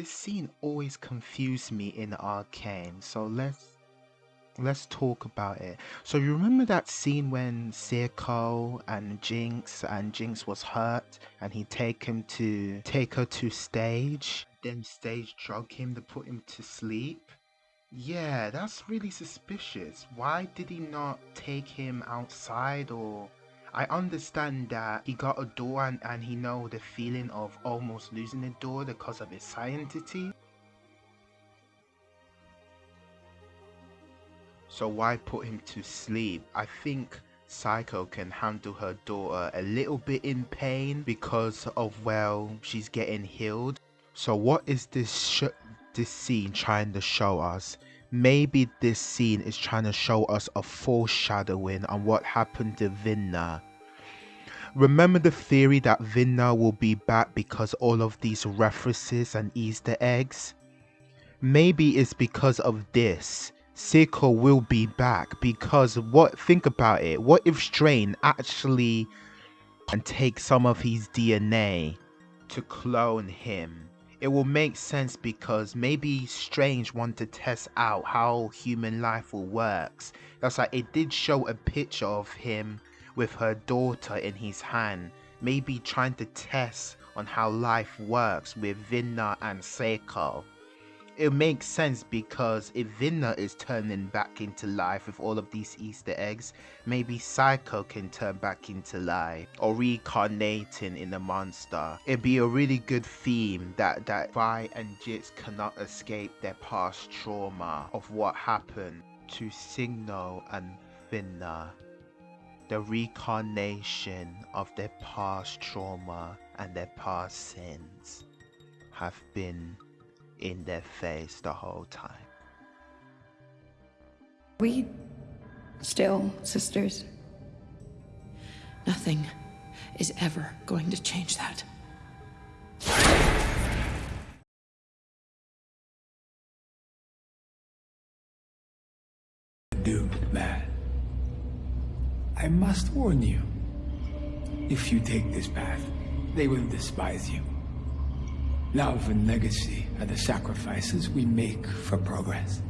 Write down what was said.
this scene always confused me in Arcane, so let's let's talk about it. So you remember that scene when Silco and Jinx and Jinx was hurt and he take him to take her to stage, then stage drug him to put him to sleep? Yeah, that's really suspicious. Why did he not take him outside or I understand that he got a door and, and he know the feeling of almost losing the door because of his scientity. So why put him to sleep? I think Silco can handle her daughter a little bit in pain because of well she's getting healed. So what is this this scene trying to show us? Maybe this scene is trying to show us a foreshadowing on what happened to Vander. Remember the theory that Vander will be back because all of these references and Easter eggs? Maybe it's because of this Silco will be back because what think about it what if Strain actually and take some of his DNA to clone him it will make sense because maybe Strange want to test out how human life will works that's like it did show a picture of him with her daughter in his hand maybe trying to test on how life works with Vander and Silco it makes sense because if Vander is turning back into life with all of these Easter eggs, maybe Silco can turn back into life or reincarnating in a monster. It'd be a really good theme that, that Vi and Jinx cannot escape their past trauma of what happened to Silco and Vander. The reincarnation of their past trauma and their past sins have been in their face the whole time. We still sisters. Nothing is ever going to change that. Doomed man. I must warn you. If you take this path, they will despise you. Love and legacy are the sacrifices we make for progress.